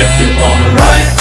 Is it alright?